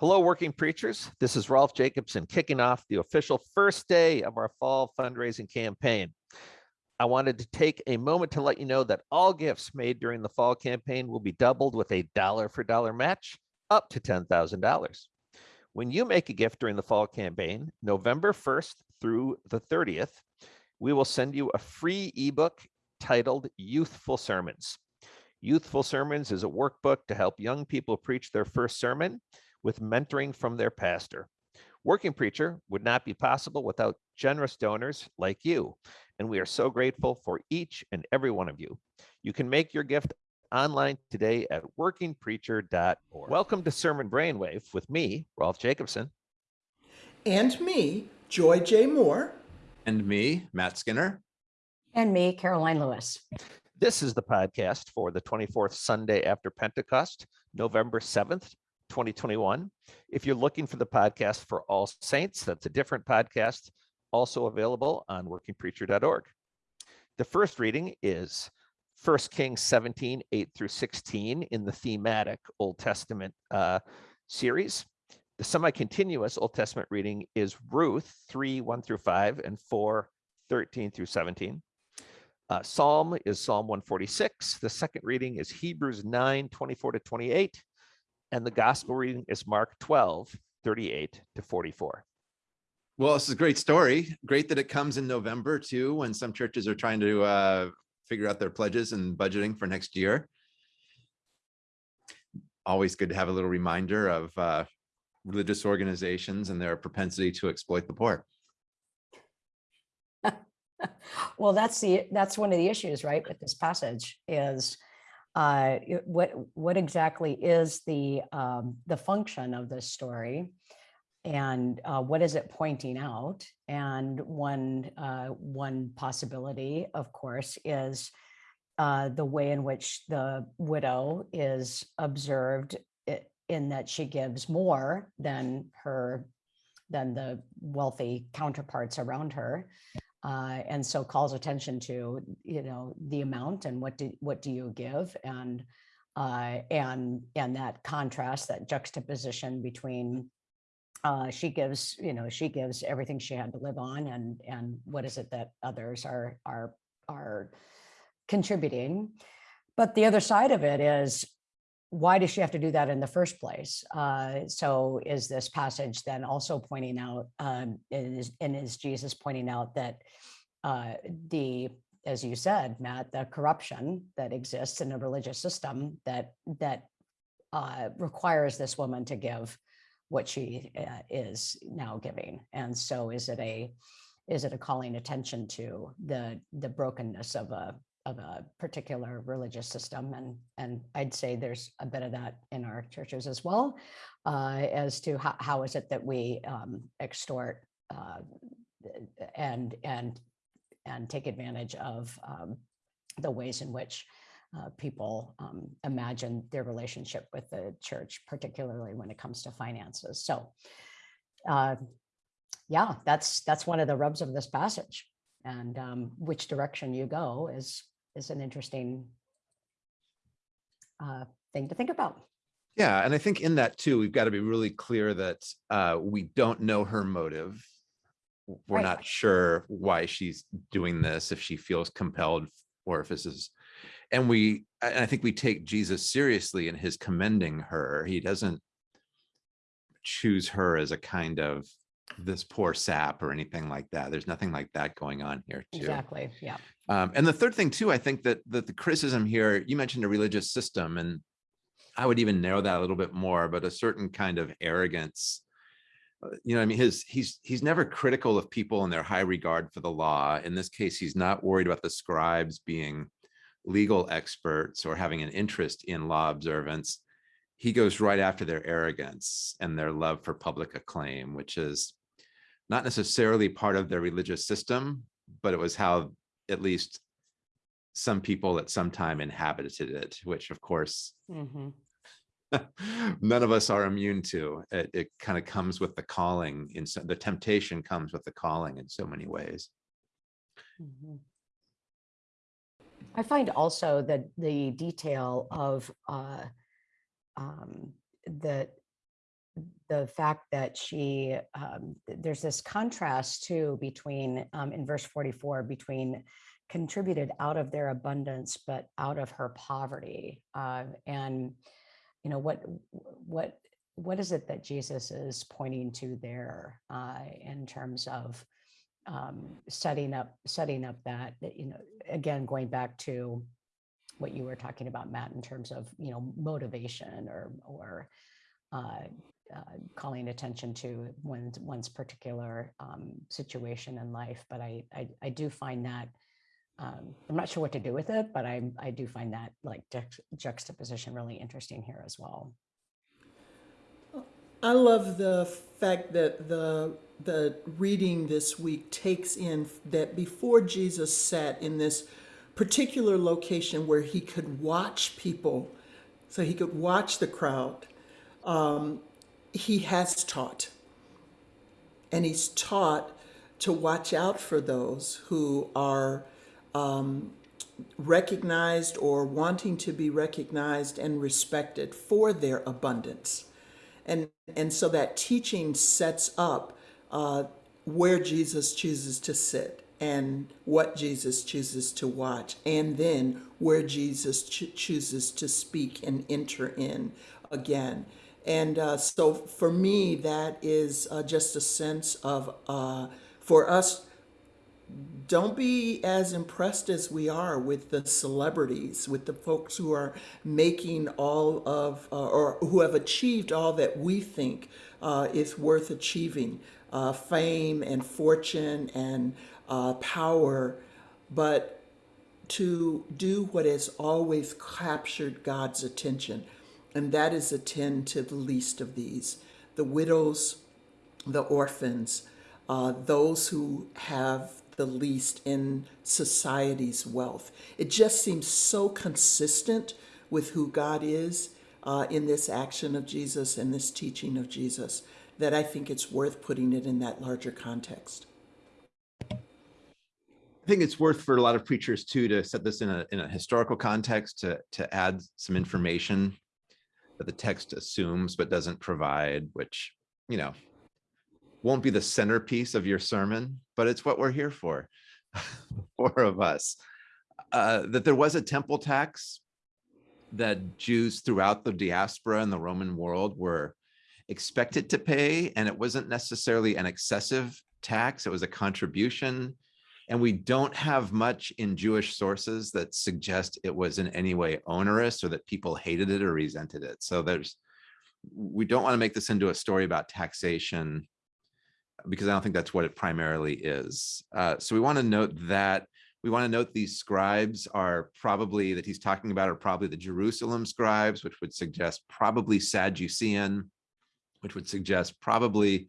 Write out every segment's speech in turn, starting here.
Hello, working preachers. This is Rolf Jacobson kicking off the official first day of our fall fundraising campaign. I wanted to take a moment to let you know that all gifts made during the fall campaign will be doubled with a dollar for dollar match up to $10,000. When you make a gift during the fall campaign, November 1st through the 30th, we will send you a free ebook titled Youthful Sermons. Youthful Sermons is a workbook to help young people preach their first sermon with mentoring from their pastor. Working Preacher would not be possible without generous donors like you, and we are so grateful for each and every one of you. You can make your gift online today at workingpreacher.org. Welcome to Sermon Brainwave with me, Rolf Jacobson. And me, Joy J. Moore. And me, Matt Skinner. And me, Karoline Lewis. This is the podcast for the 24th Sunday after Pentecost, November 7th, 2021. If you're looking for the podcast for All Saints, that's a different podcast, also available on workingpreacher.org. The first reading is 1 Kings 17, 8 through 16 in the thematic Old Testament uh, series. The semi-continuous Old Testament reading is Ruth 3, 1 through 5 and 4, 13 through 17. Uh, Psalm is Psalm 146. The second reading is Hebrews 9, 24 to 28. And the gospel reading is Mark 12, 38 to 44. Well, this is a great story. Great that it comes in November too, when some churches are trying to uh, figure out their pledges and budgeting for next year. Always good to have a little reminder of uh, religious organizations and their propensity to exploit the poor. well, that's the that's one of the issues, right, with this passage is uh, what what exactly is the um, the function of this story, and uh, what is it pointing out? And one uh, one possibility, of course, is uh, the way in which the widow is observed in that she gives more than her than the wealthy counterparts around her uh, and so calls attention to you know the amount and what do what do you give? And uh, and and that contrast that juxtaposition between uh, she gives you know she gives everything she had to live on and and what is it that others are are are contributing. But the other side of it is why does she have to do that in the first place? Uh, so is this passage then also pointing out, um, is, and is Jesus pointing out that uh, the, as you said, Matt, the corruption that exists in a religious system that that uh, requires this woman to give what she uh, is now giving, and so is it a is it a calling attention to the the brokenness of a of a particular religious system. And, and I'd say there's a bit of that in our churches as well, uh, as to how, how is it that we um, extort uh, and, and, and take advantage of um, the ways in which uh, people um, imagine their relationship with the church, particularly when it comes to finances. So uh, yeah, that's that's one of the rubs of this passage. And um, which direction you go is is an interesting uh, thing to think about. Yeah, and I think in that too, we've got to be really clear that uh, we don't know her motive. We're Right. not sure why she's doing this, if she feels compelled or if this is, and we, and I think we take Jesus seriously in his commending her. He doesn't choose her as a kind of this poor sap or anything like that. There's nothing like that going on here too. Exactly. Yeah. Um, and the third thing too, I think that, that the criticism here, you mentioned a religious system and I would even narrow that a little bit more, but a certain kind of arrogance. Uh, You know, I mean, his he's he's never critical of people in their high regard for the law. In this case, he's not worried about the scribes being legal experts or having an interest in law observance. He goes right after their arrogance and their love for public acclaim, which is not necessarily part of their religious system, but it was how at least some people at some time inhabited it, which of course Mhm. none of us are immune to. It, it kind of comes with the calling in so, the temptation comes with the calling in so many ways. Mhm. I find also that the detail of uh, um, that the fact that she, um, there's this contrast too between, um, in verse 44, between contributed out of their abundance, but out of her poverty. Uh, and, you know, what, what, what is it that Jesus is pointing to there uh, in terms of um, setting up, setting up that, you know, again, going back to what you were talking about, Matt, in terms of, you know, motivation or, or uh, uh, calling attention to one's, one's particular um, situation in life. But I, I, I do find that, um, I'm not sure what to do with it, but I, I do find that like juxt- juxtaposition really interesting here as well. I love the fact that the the reading this week takes in that before Jesus sat in this particular location where he could watch people, so he could watch the crowd, um, he has taught. And he's taught to watch out for those who are um, recognized or wanting to be recognized and respected for their abundance and and so that teaching sets up uh, where Jesus chooses to sit and what Jesus chooses to watch, and then where Jesus ch- chooses to speak and enter in again. And uh, so for me, that is uh, just a sense of uh, for us don't be as impressed as we are with the celebrities, with the folks who are making all of, uh, or who have achieved all that we think uh, is worth achieving uh, fame and fortune and uh, power, but to do what has always captured God's attention, and that is attend to the least of these the widows, the orphans, uh, those who have the least in society's wealth. It just seems so consistent with who God is uh, in this action of Jesus and this teaching of Jesus that I think it's worth putting it in that larger context. I think it's worth for a lot of preachers too to set this in a in a historical context to to add some information that the text assumes but doesn't provide, which you know won't be the centerpiece of your sermon, but it's what we're here for, four of us. Uh, that there was a temple tax that Jews throughout the diaspora and the Roman world were expected to pay, and it wasn't necessarily an excessive tax, it was a contribution. And we don't have much in Jewish sources that suggest it was in any way onerous or that people hated it or resented it. So there's, we don't want to make this into a story about taxation because I don't think that's what it primarily is. Uh, so we want to note that we want to note these scribes are probably that he's talking about are probably the Jerusalem scribes, which would suggest probably Sadducean, which would suggest probably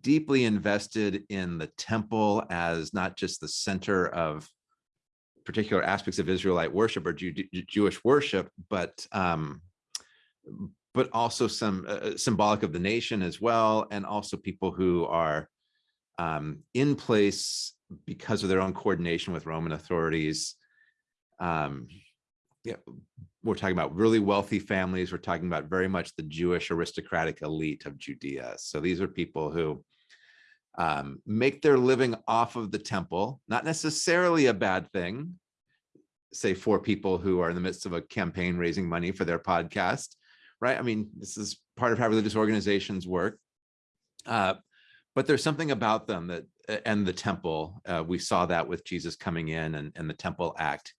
deeply invested in the temple as not just the center of particular aspects of Israelite worship or Jew Jewish worship, but um, but also some uh, symbolic of the nation as well, and also people who are um, in place because of their own coordination with Roman authorities. Um, yeah, we're talking about really wealthy families. We're talking about very much the Jewish aristocratic elite of Judea. So these are people who um, make their living off of the temple, not necessarily a bad thing. Say for people who are in the midst of a campaign raising money for their podcast, right? I mean, this is part of how religious organizations work. Uh, but there's something about them that and the temple uh, we saw that with jesus coming in and, and the temple act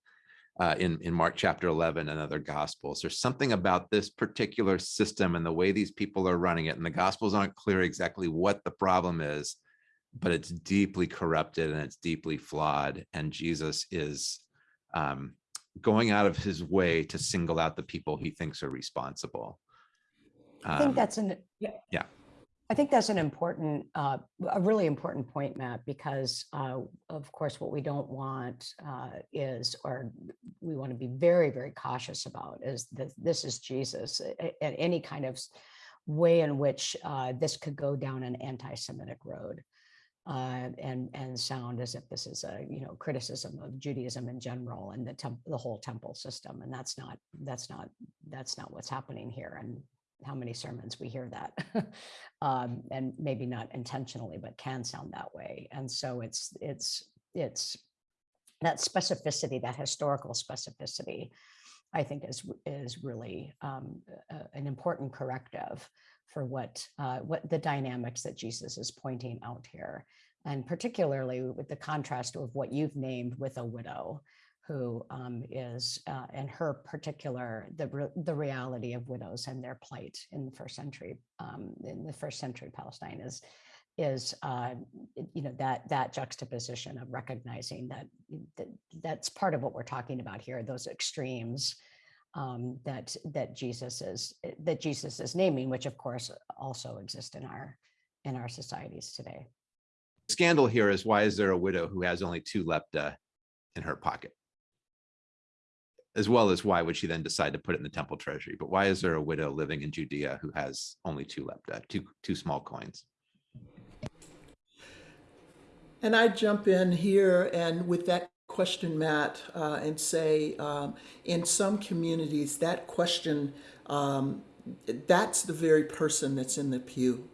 uh, in in mark chapter 11 and other gospels. There's something about this particular system and the way these people are running it and the gospels aren't clear exactly what the problem is but it's deeply corrupted and it's deeply flawed and jesus is um, going out of his way to single out the people he thinks are responsible. I think Um, that's an, yeah. I think that's an important, uh, a really important point, Matt, because uh, of course, what we don't want uh, is, or we want to be very, very cautious about is that this is Jesus and any kind of way in which uh, this could go down an anti-Semitic road. Uh, and and sound as if this is a you know criticism of Judaism in general and the the whole temple system and that's not that's not that's not what's happening here and how many sermons we hear that. um, and maybe not intentionally, but can sound that way. And so it's it's it's that specificity, that historical specificity, I think is is really um, an important corrective for what uh, what the dynamics that Jesus is pointing out here, and particularly with the contrast of what you've named with a widow, who um, is uh, and her particular the re- the reality of widows and their plight in the first century um, in the first century Palestine is is uh, you know that that juxtaposition of recognizing that, that that's part of what we're talking about here those extremes um, that that Jesus is that Jesus is naming, which of course also exist in our in our societies today. Scandal here is why is there a widow who has only two lepta in her pocket? As well as why would she then decide to put it in the temple treasury? But why is there a widow living in Judea who has only two lepta, two two small coins? And I jump in here and with that question, Matt, uh, and say, um, in some communities, that question, um, that's the very person that's in the pew.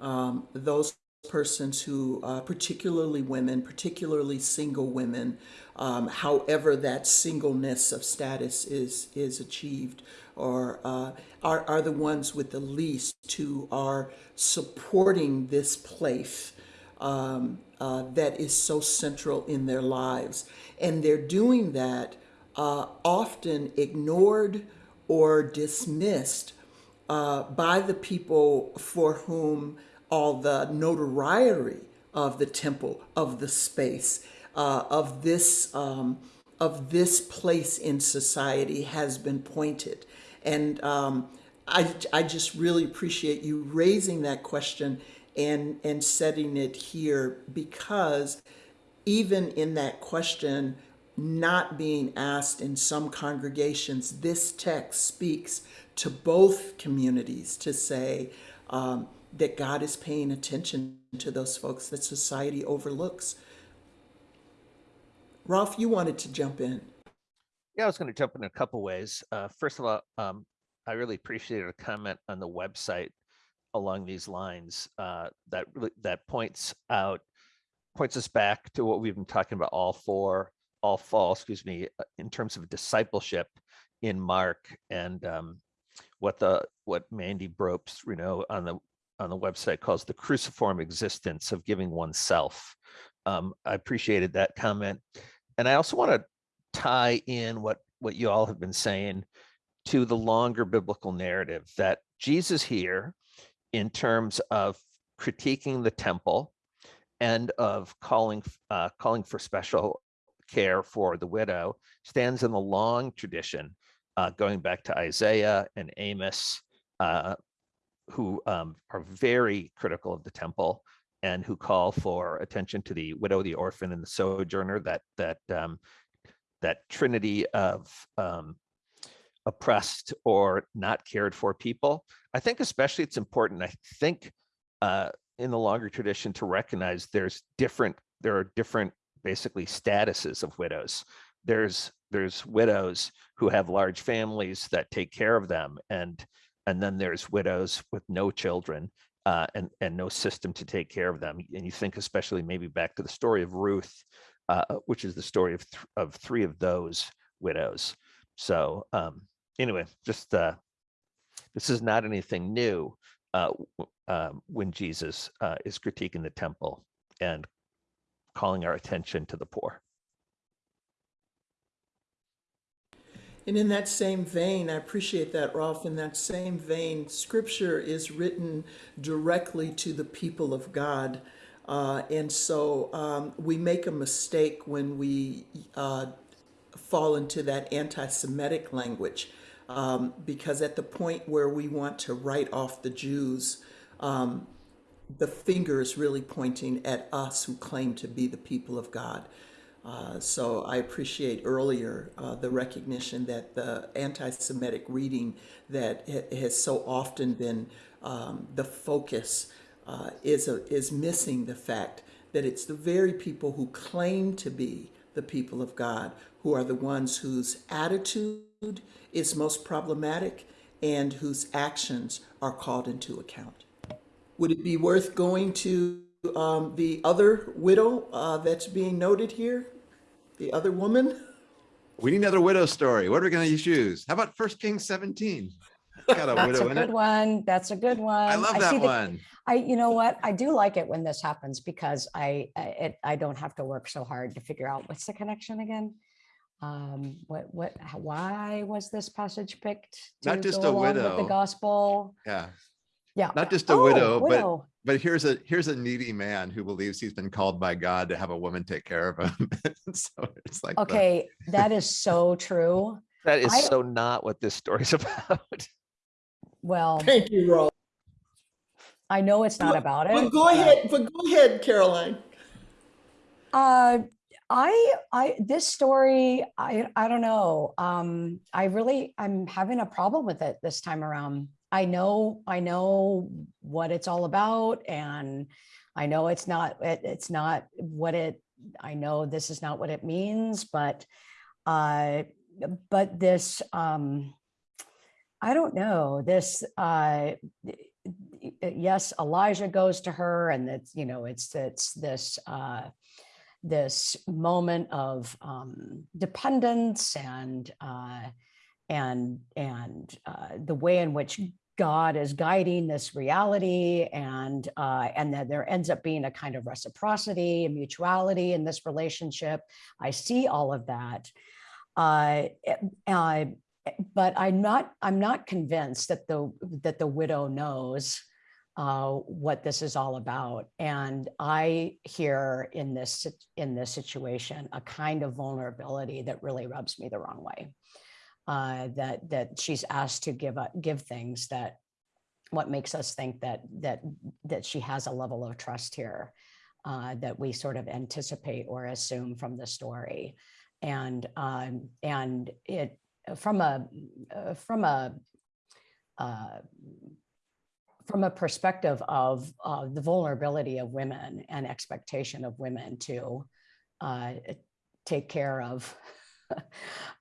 Um, those persons who, uh, particularly women, particularly single women, um, however that singleness of status is is achieved, or uh, are are the ones with the least who are supporting this place um, uh, that is so central in their lives. And they're doing that uh, often ignored or dismissed uh, by the people for whom all the notoriety of the temple, of the space, uh, of this um, of this place in society has been pointed. And um, I, I just really appreciate you raising that question and and setting it here because even in that question not being asked in some congregations this text speaks to both communities to say um, that god is paying attention to those folks that society overlooks Rolf you wanted to jump in Yeah, I was going to jump in a couple ways. Uh, first of all, um, I really appreciated a comment on the website along these lines uh, that really that points out points us back to what we've been talking about all four all fall excuse me uh, in terms of discipleship in mark and um, what the what Mandy Brobst you know on the on the website calls the cruciform existence of giving oneself. Um, i appreciated that comment. And i also want to tie in what what you all have been saying to the longer biblical narrative that jesus here in terms of critiquing the temple and of calling uh, calling for special care for the widow stands in the long tradition uh, going back to Isaiah and Amos, uh, who um, are very critical of the temple and who call for attention to the widow, the orphan, and the sojourner. That that um, that trinity of um, oppressed or not cared for people. I think especially it's important. I think uh, in the longer tradition to recognize there's different there are different basically statuses of widows. There's there's widows who have large families that take care of them, and and then there's widows with no children uh, and and no system to take care of them. And you think especially maybe back to the story of Ruth, uh, which is the story of th- of three of those widows. So um, anyway, just uh, this is not anything new uh, um, when Jesus uh, is critiquing the temple and calling our attention to the poor. And in that same vein, I appreciate that, Rolf. In that same vein, scripture is written directly to the people of God. Uh, and so um, we make a mistake when we uh, fall into that anti Semitic language. Um, because at the point where we want to write off the Jews, um, the finger is really pointing at us who claim to be the people of God. Uh, so I appreciate earlier uh, the recognition that the anti-Semitic reading that ha- has so often been um, the focus uh, is a, is missing the fact that it's the very people who claim to be the people of God who are the ones whose attitude is most problematic and whose actions are called into account. Would it be worth going to um, the other widow uh, that's being noted here? The other woman? We need another widow story. What are we going to choose? How about First Kings 17? Got a That's a widow in good it. one. That's a good one. I love see that the- one. I, you know what? I do like it when this happens because I, I, it, I don't have to work so hard to figure out what's the connection again. Um, what, what, why was this passage picked? Not to just go a along with widow. The gospel, Yeah. Yeah. Not just a Oh, widow, but widow. but here's a here's a needy man who believes he's been called by God to have a woman take care of him. so it's like the- Okay, that is so true. That is I- so not what this story's about. Well, Thank you, Rolf. I know it's not But- about it. But go but- ahead, but go ahead, Karoline. Uh, I, I, this story, I, I don't know. Um, I really, I'm having a problem with it this time around. I know, I know what it's all about and I know it's not, it, it's not what it, I know this is not what it means, but, uh, but this, um, I don't know, this, uh, yes, Elijah goes to her and it's, you know, it's, it's this, uh, this moment of um, dependence and uh, and and uh, the way in which God is guiding this reality, and uh, and that there ends up being a kind of reciprocity and mutuality in this relationship. I see all of that, uh, eh, uh, but I'm not I'm not convinced that the that the widow knows uh, what this is all about. And I hear in this in this situation a kind of vulnerability that really rubs me the wrong way. Uh, that that she's asked to give up give things that what makes us think that that that she has a level of trust here uh, that we sort of anticipate or assume from the story, and um, and it from a uh, from a uh, from a perspective of uh, the vulnerability of women and expectation of women to uh, take care of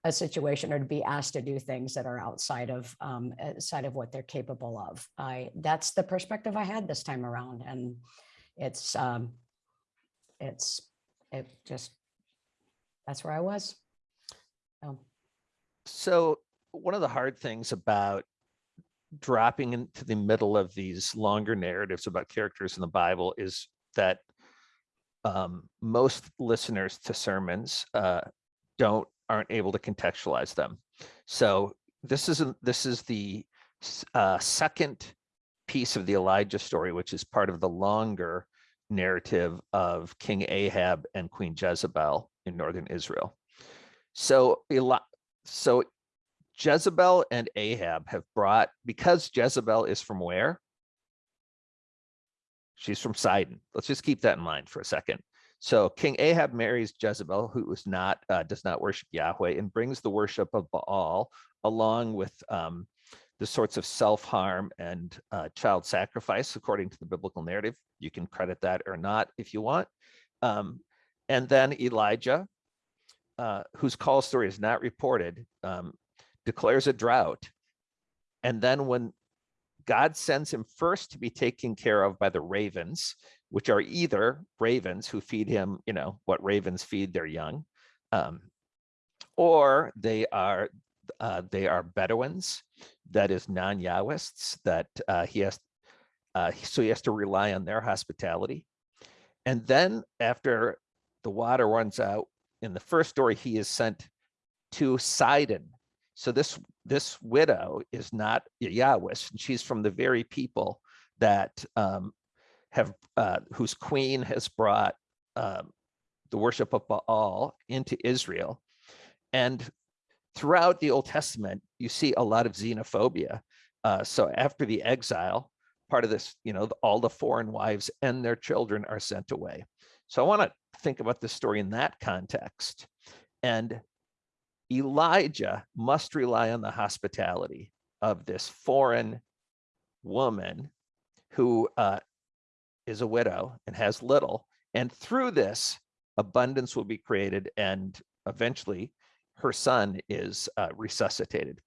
a situation or to be asked to do things that are outside of um, outside of what they're capable of. I that's the perspective I had this time around, and it's um, it's it just that's where I was. So, So one of the hard things about dropping into the middle of these longer narratives about characters in the Bible is that um, most listeners to sermons uh, don't aren't able to contextualize them. So this isn't this is the uh, second piece of the Elijah story, which is part of the longer narrative of King Ahab and Queen Jezebel in northern Israel. So so Jezebel and Ahab have brought, because Jezebel is from where? She's from Sidon. Let's just keep that in mind for a second. So King Ahab marries Jezebel, who is not, uh, does not worship Yahweh, and brings the worship of Baal along with um, the sorts of self-harm and uh, child sacrifice, according to the biblical narrative. You can credit that or not if you want. Um, and then Elijah, uh, whose call story is not reported, um, declares a drought. And then when God sends him first to be taken care of by the ravens, which are either ravens who feed him, you know, what ravens feed their young, um, or they are uh, they are Bedouins, that is non-Yahwists, that uh, he has, uh, so he has to rely on their hospitality. And then after the water runs out, in the first story, he is sent to Sidon. So this this widow is not a Yahwist, and she's from the very people that um, have uh, whose queen has brought um, the worship of Baal into Israel. And throughout the Old Testament, you see a lot of xenophobia. Uh, so after the exile, part of this, you know, all the foreign wives and their children are sent away. So I want to think about this story in that context. And Elijah must rely on the hospitality of this foreign woman who uh, is a widow and has little. And through this, abundance will be created and eventually her son is uh, resuscitated.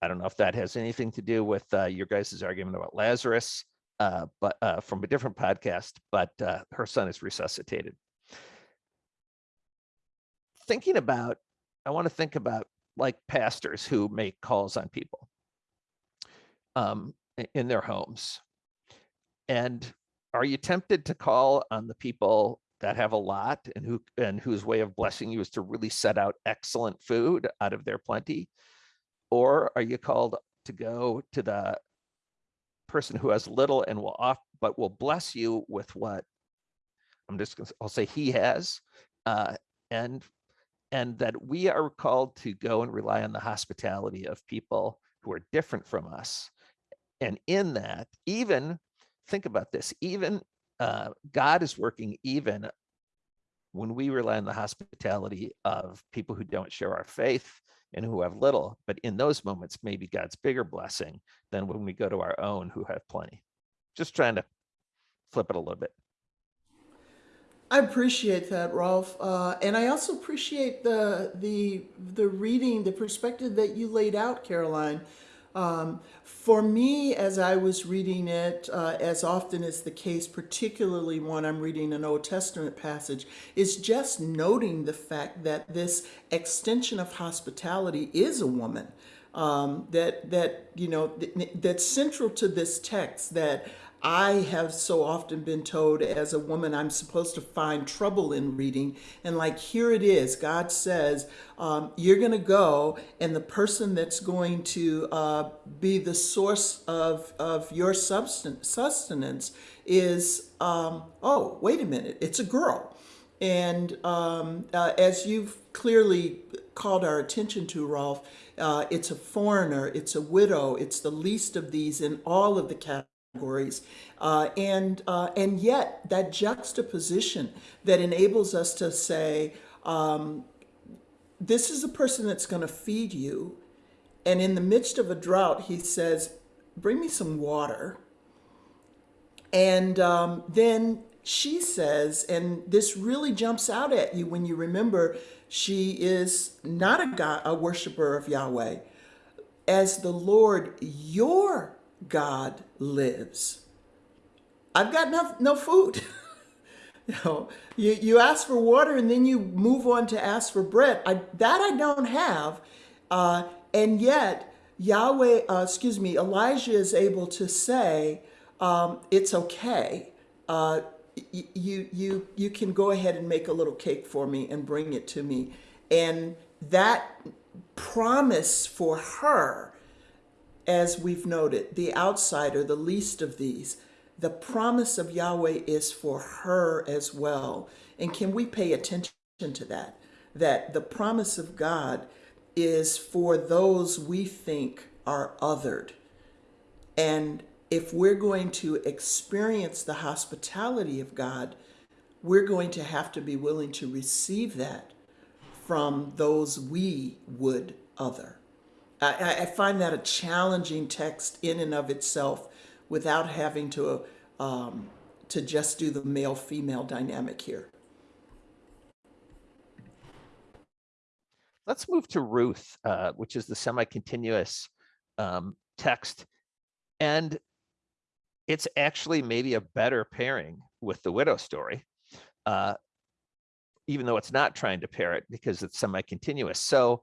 I don't know if that has anything to do with uh, your guys' argument about Lazarus, uh, but uh, from a different podcast, but uh, her son is resuscitated. Thinking about, I want to think about like pastors who make calls on people um, in their homes. And are you tempted to call on the people that have a lot and who and whose way of blessing you is to really set out excellent food out of their plenty? Or are you called to go to the person who has little and will off but will bless you with what I'm just gonna, I'll say he has, uh, and and that we are called to go and rely on the hospitality of people who are different from us. And in that, even think about this, even uh, God is working even when we rely on the hospitality of people who don't share our faith and who have little, but in those moments, maybe God's bigger blessing than when we go to our own who have plenty. Just trying to flip it a little bit. I appreciate that, Rolf, uh, and I also appreciate the the the reading, the perspective that you laid out, Karoline. Um, for me, as I was reading it, uh, as often is the case, particularly when I'm reading an Old Testament passage, is just noting the fact that this extension of hospitality is a woman. Um, that that you know th- that's central to this text that I have so often been told as a woman I'm supposed to find trouble in reading. And like, here it is God says, um, you're going to go, and the person that's going to uh, be the source of, of your substan- sustenance is, um, oh, wait a minute, it's a girl. And um, uh, as you've clearly called our attention to, Rolf, uh, it's a foreigner, it's a widow, it's the least of these in all of the categories. Uh, and, uh, and yet, that juxtaposition that enables us to say, um, this is a person that's going to feed you. And in the midst of a drought, he says, bring me some water. And um, then she says, and this really jumps out at you when you remember she is not a God, a worshiper of Yahweh. As the Lord your God lives, I've got no, no food. you know, you, you ask for water and then you move on to ask for bread. I, that I don't have. Uh, and yet, Yahweh, uh, excuse me, Elijah is able to say, um, it's okay. Uh, you, you, you can go ahead and make a little cake for me and bring it to me. And that promise for her, as we've noted, the outsider, the least of these, the promise of Yahweh is for her as well. And can we pay attention to that? That the promise of God is for those we think are othered. And if we're going to experience the hospitality of God, we're going to have to be willing to receive that from those we would other. I, I- find that a challenging text in and of itself without having to, um, to just do the male female dynamic here. Let's move to Ruth, uh, which is the semi-continuous um, text. And it's actually maybe a better pairing with the widow story, uh, even though it's not trying to pair it because it's semi-continuous. So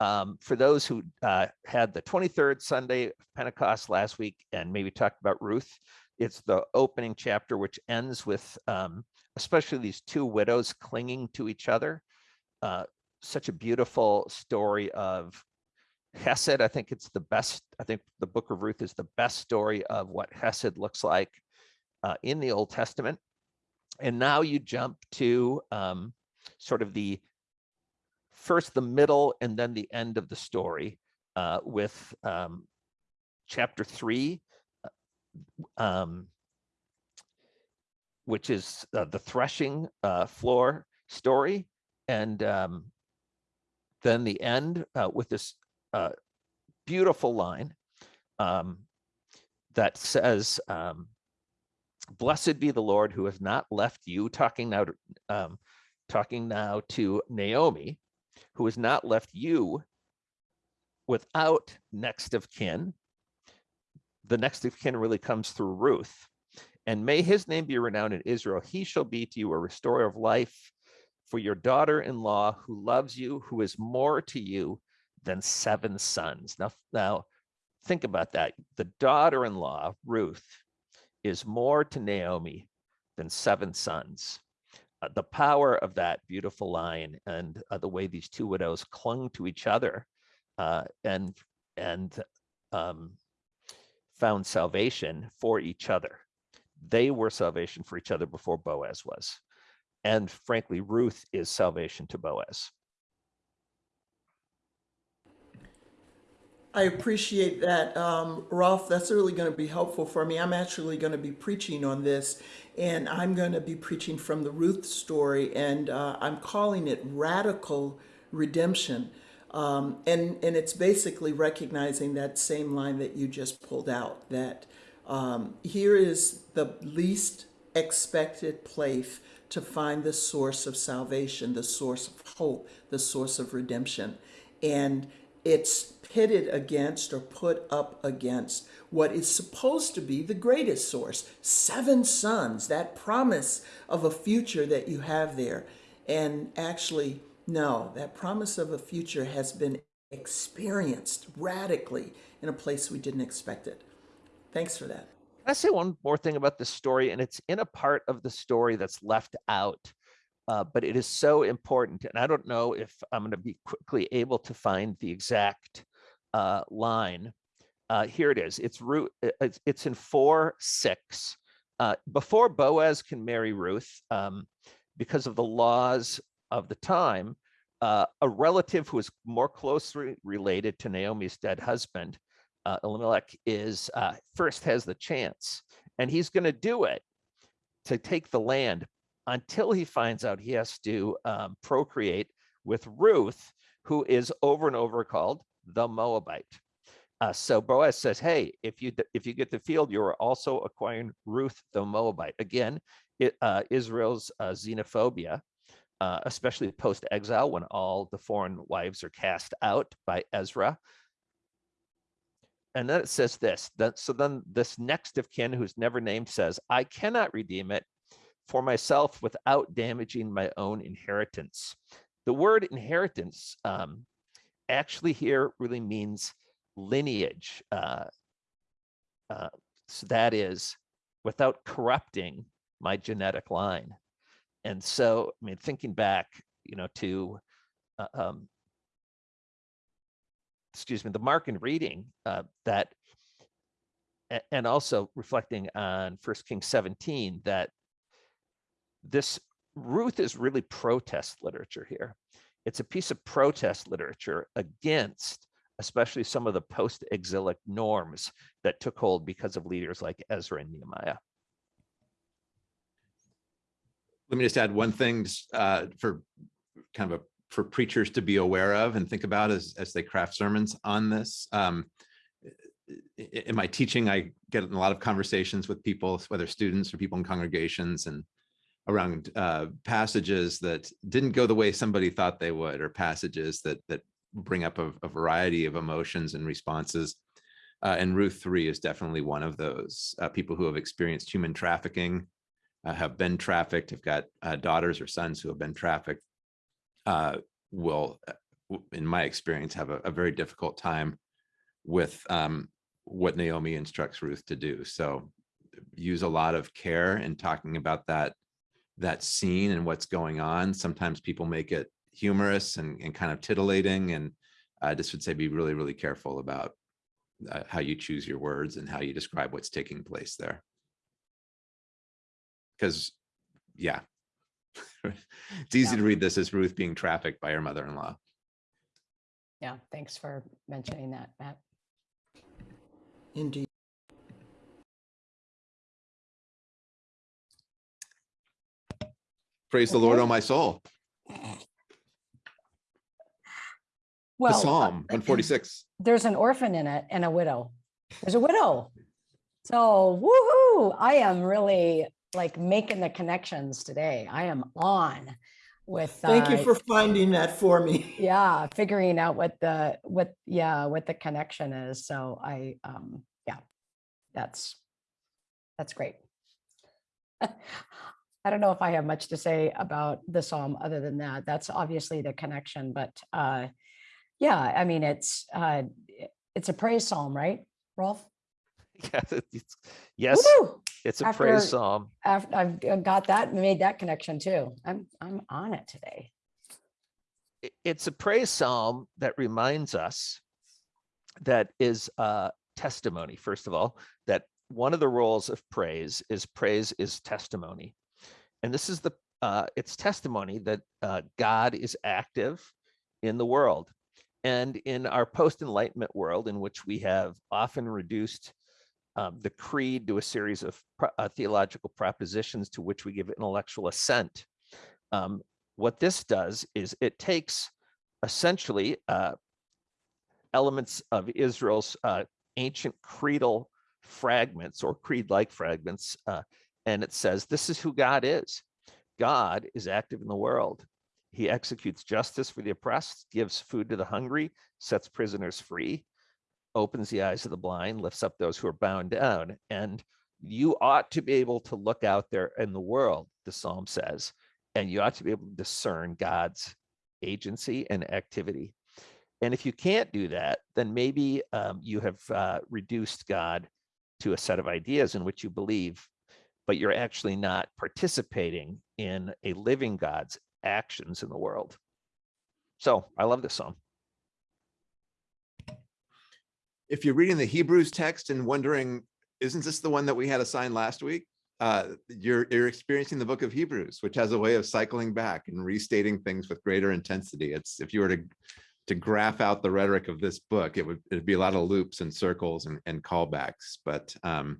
um, for those who uh, had the 23rd Sunday of Pentecost last week and maybe talked about Ruth, it's the opening chapter, which ends with um, especially these two widows clinging to each other. Uh, such a beautiful story of Hesed. I think it's the best. I think the book of Ruth is the best story of what Hesed looks like uh, in the Old Testament. And now you jump to um, sort of the first, the middle, and then the end of the story uh, with um, chapter three, uh, um, which is uh, the threshing uh, floor story. And um, then the end uh, with this uh, beautiful line um, that says, um, "Blessed be the Lord who has not left you." Talking now, to, um, talking now to Naomi, who has not left you without next of kin. The next of kin really comes through Ruth. And may his name be renowned in Israel. He shall be to you a restorer of life for your daughter-in-law who loves you, who is more to you than seven sons. Now, now think about that. The daughter-in-law, Ruth, is more to Naomi than seven sons. Uh, the power of that beautiful line and uh, the way these two widows clung to each other uh, and and um, found salvation for each other. They were salvation for each other before Boaz was. And frankly, Ruth is salvation to Boaz. I appreciate that, um, Rolf. That's really going to be helpful for me. I'm actually going to be preaching on this, and I'm going to be preaching from the Ruth story, and uh, I'm calling it radical redemption. Um, and and it's basically recognizing that same line that you just pulled out. That um, here is the least expected place to find the source of salvation, the source of hope, the source of redemption, and it's pitted against or put up against what is supposed to be the greatest source seven sons that promise of a future that you have there. And actually no that promise of a future has been experienced radically in a place we didn't expect it. Thanks for that. I say one more thing about this story? And it's in a part of the story that's left out, uh, but it is so important. And I don't know if I'm going to be quickly able to find the exact uh, line. Uh, here it is. It's Ruth. It's, in four six. Uh, before Boaz can marry Ruth, um, because of the laws of the time, uh, a relative who is more closely related to Naomi's dead husband Elimelech is first has the chance, and he's going to do it to take the land until he finds out he has to um, procreate with Ruth, who is over and over called the Moabite. Uh, so Boaz says, "Hey, if you if you get the field, you are also acquiring Ruth the Moabite." Again, it, uh, Israel's uh, xenophobia, uh, especially post-exile, when all the foreign wives are cast out by Ezra and then it says this that so then this next of kin who's never named says i cannot redeem it for myself without damaging my own inheritance. The word inheritance um, actually here really means lineage uh, uh, so that is without corrupting my genetic line. And so i mean thinking back you know to uh, um, excuse me, the mark and reading uh, that, and also reflecting on First Kings 17, that this Ruth is really protest literature here. It's a piece of protest literature against especially some of the post-exilic norms that took hold because of leaders like Ezra and Nehemiah. Let me just add one thing uh, for kind of a for preachers to be aware of and think about as as they craft sermons on this. Um, in my teaching, I get in a lot of conversations with people, whether students or people in congregations, and around uh, passages that didn't go the way somebody thought they would, or passages that that bring up a, a variety of emotions and responses. Uh, and Ruth 3 is definitely one of those uh, people who have experienced human trafficking, uh, have been trafficked, have got uh, daughters or sons who have been trafficked, uh, will, in my experience, have a, a very difficult time with um, what Naomi instructs Ruth to do. So use a lot of care in talking about that that scene and what's going on. Sometimes people make it humorous and, and kind of titillating. And I just would say be really, really careful about uh, how you choose your words and how you describe what's taking place there. Because, yeah, it's easy Yeah. to read this as Ruth being trafficked by her mother-in-law. Yeah, thanks for mentioning that, Matt. indeed Praise the Lord, Okay. oh my soul. The Well, uh, Psalm 146. there's an orphan in it and a widow. There's a widow. So woohoo, I am really like making the connections today. I am on. with. Thank you uh, for finding that for me. Yeah, figuring out what the, what, yeah, what the connection is. So I, um, yeah, that's, that's great. I don't know if I have much to say about the Psalm other than that. That's obviously the connection, but, uh, yeah, I mean, it's, uh, it's a praise Psalm, right, Rolf? Yeah, it's- Yes, it's a After- praise psalm. I've, I've got that, made that connection too. I'm, I'm on it today. it's a praise psalm that reminds us that is uh, testimony, first of all, that one of the roles of praise is praise is testimony. And this is the, uh, it's testimony that uh, God is active in the world. And in our post enlightenment world, in which we have often reduced um, the creed to a series of pro- uh, theological propositions to which we give intellectual assent. Um, what this does is it takes essentially uh, elements of Israel's uh, ancient creedal fragments or creed-like fragments, uh, and it says this is who God is. God is active in the world. He executes justice for the oppressed, gives food to the hungry, sets prisoners free, opens the eyes of the blind, lifts up those who are bound down. And you ought to be able to look out there in the world, the psalm says, and you ought to be able to discern God's agency and activity. And if you can't do that, then maybe um, you have uh, reduced God to a set of ideas in which you believe, but you're actually not participating in a living God's actions in the world. So I love this song. if you're reading the Hebrews text and wondering, isn't this the one that we had assigned last week? Uh, you're, you're experiencing the book of Hebrews, which has a way of cycling back and restating things with greater intensity. It's if you were to to graph out the rhetoric of this book, it would it'd be a lot of loops and circles and, and callbacks. But um,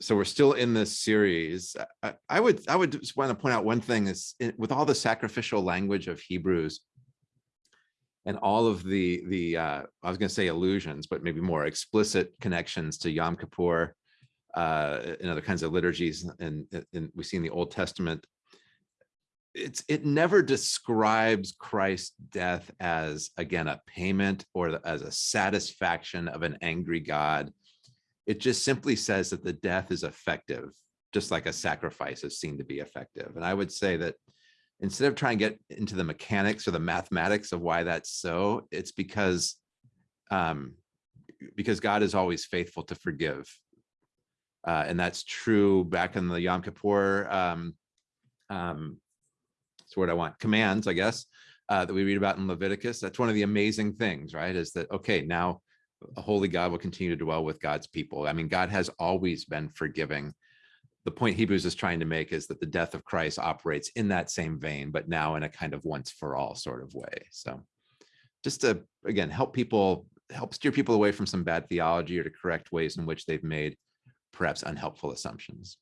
so we're still in this series. I, I would I would just want to point out one thing is it- with all the sacrificial language of Hebrews, and all of the the uh, I was going to say illusions, but maybe more explicit connections to Yom Kippur uh, and other kinds of liturgies, and, and we see in the Old Testament. It's it never describes Christ's death as again a payment or as a satisfaction of an angry God. It just simply says that the death is effective, just like a sacrifice is seen to be effective. And I would say that instead of trying to get into the mechanics or the mathematics of why that's so, it's because um, because God is always faithful to forgive. Uh, and that's true back in the Yom Kippur, um, um, that's what I want, commands, I guess, uh, that we read about in Leviticus. That's one of the amazing things, right? Is that, okay, now a holy God will continue to dwell with God's people. I mean, God has always been forgiving the point Hebrews is trying to make is that the death of Christ operates in that same vein, but now in a kind of once for all sort of way. So just to, again, help people, help steer people away from some bad theology or to correct ways in which they've made perhaps unhelpful assumptions.